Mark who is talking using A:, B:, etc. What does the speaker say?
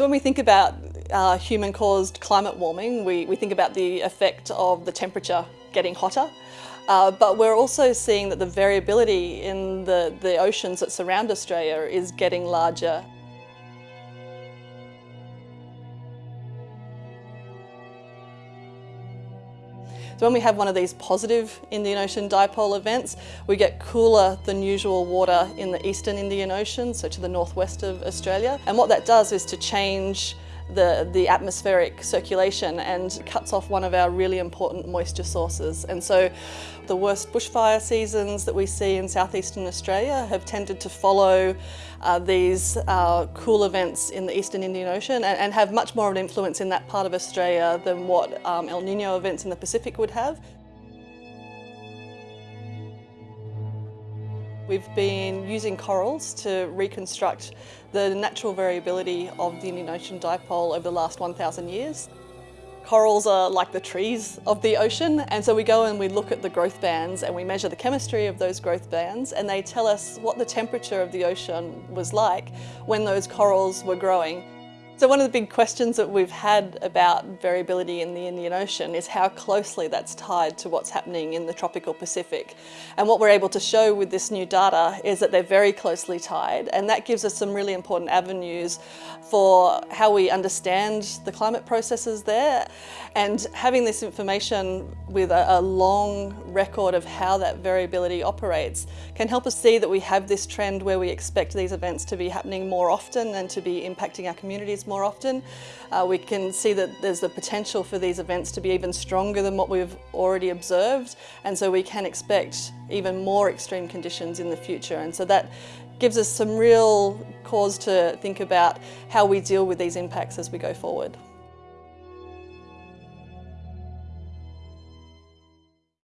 A: So when we think about uh, human-caused climate warming, we, we think about the effect of the temperature getting hotter. Uh, but we're also seeing that the variability in the, the oceans that surround Australia is getting larger. So when we have one of these positive Indian Ocean dipole events, we get cooler than usual water in the eastern Indian Ocean, so to the northwest of Australia. And what that does is to change the, the atmospheric circulation and cuts off one of our really important moisture sources. And so the worst bushfire seasons that we see in southeastern Australia have tended to follow uh, these uh, cool events in the eastern Indian Ocean and, and, have much more of an influence in that part of Australia than what um, El Nino events in the Pacific would have. We've been using corals to reconstruct the natural variability of the Indian Ocean dipole over the last 1,000 years. Corals are like the trees of the ocean and so we go and we look at the growth bands and we measure the chemistry of those growth bands and they tell us what the temperature of the ocean was like when those corals were growing. So one of the big questions that we've had about variability in the Indian Ocean is how closely that's tied to what's happening in the tropical Pacific. And what we're able to show with this new data is that they're very closely tied and that gives us some really important avenues for how we understand the climate processes there. And having this information with a, long record of how that variability operates can help us see that we have this trend where we expect these events to be happening more often and to be impacting our communities more often. Uh, we can see that there's the potential for these events to be even stronger than what we've already observed and so we can expect even more extreme conditions in the future and so that gives us some real cause to think about how we deal with these impacts as we go forward.